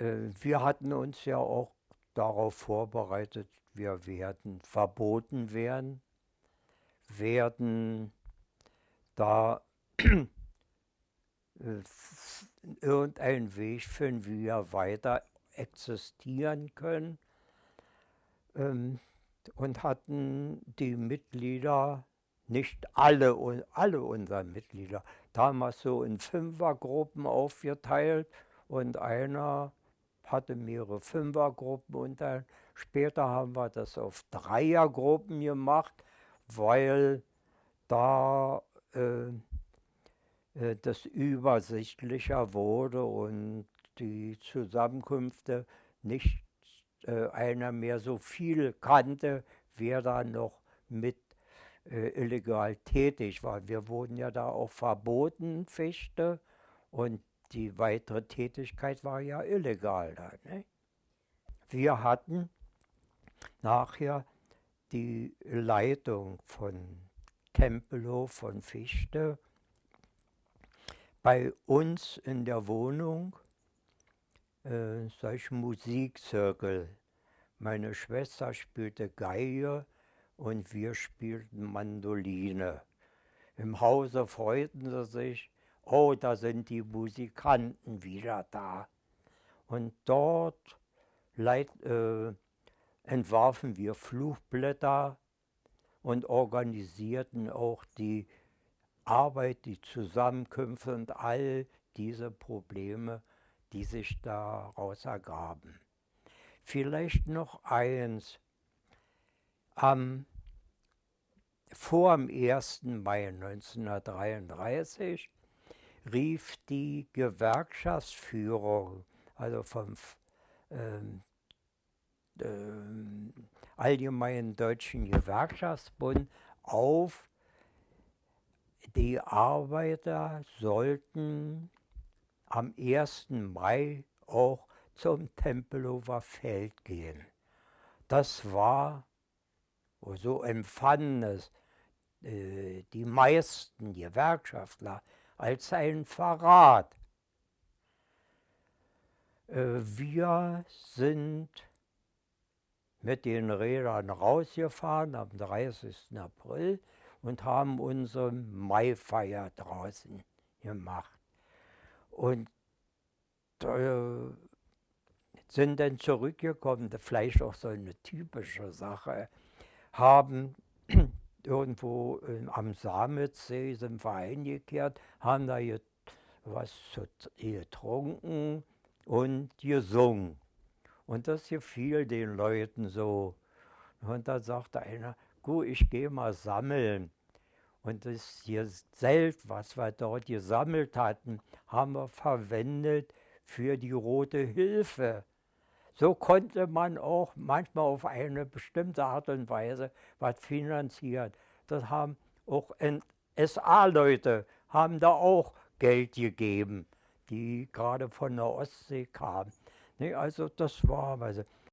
Äh, wir hatten uns ja auch darauf vorbereitet, wir werden verboten werden, werden da äh, irgendeinen Weg finden, wie wir weiter existieren können. Ähm, und hatten die Mitglieder, nicht alle, alle unsere Mitglieder, damals so in Fünfergruppen aufgeteilt und einer hatte mehrere Fünfergruppen und dann später haben wir das auf Dreiergruppen gemacht, weil da äh, äh, das übersichtlicher wurde und die Zusammenkünfte nicht äh, einer mehr so viel kannte, wer da noch mit äh, illegal tätig war. Wir wurden ja da auch verboten, Fichte, und die weitere Tätigkeit war ja illegal da. Ne? Wir hatten nachher die Leitung von Tempelhof von Fichte bei uns in der Wohnung äh, solche Musikzirkel. Meine Schwester spielte Geige und wir spielten Mandoline. Im Hause freuten sie sich, oh, da sind die Musikanten wieder da. Und dort leit, äh, entwarfen wir Fluchblätter und organisierten auch die Arbeit, die Zusammenkünfte und all diese Probleme, die sich daraus ergaben. Vielleicht noch eins. Am, vor dem 1. Mai 1933 rief die Gewerkschaftsführung, also vom ähm, ähm, Allgemeinen Deutschen Gewerkschaftsbund auf, die Arbeiter sollten am 1. Mai auch zum Tempelhofer Feld gehen. Das war, so empfanden es äh, die meisten Gewerkschaftler, als ein Verrat. Äh, wir sind mit den Rädern rausgefahren am 30. April und haben unsere Maifeier draußen gemacht. Und äh, sind dann zurückgekommen, vielleicht auch so eine typische Sache, haben irgendwo in, am Samitzsee sind wir eingekehrt, haben da was getrunken und gesungen. Und das gefiel den Leuten so. Und da sagte einer, gut, ich gehe mal sammeln. Und das hier Zelt, was wir dort gesammelt hatten, haben wir verwendet für die Rote Hilfe. So konnte man auch manchmal auf eine bestimmte Art und Weise was finanzieren. Das haben auch SA-Leute haben da auch Geld gegeben, die gerade von der Ostsee kamen. Nee, also das war, also